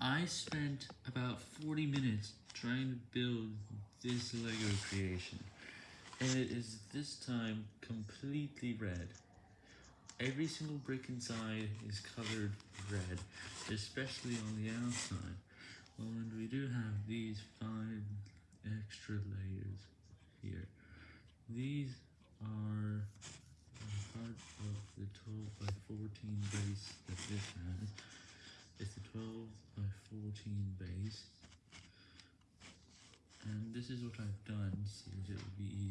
I spent about 40 minutes trying to build this LEGO creation, and it is this time completely red. Every single brick inside is colored red, especially on the outside, and we do have these five extra layers here. These are part of the 12 by 14 base that this has. It's a 12 by 14 base. And this is what I've done that it would be easier.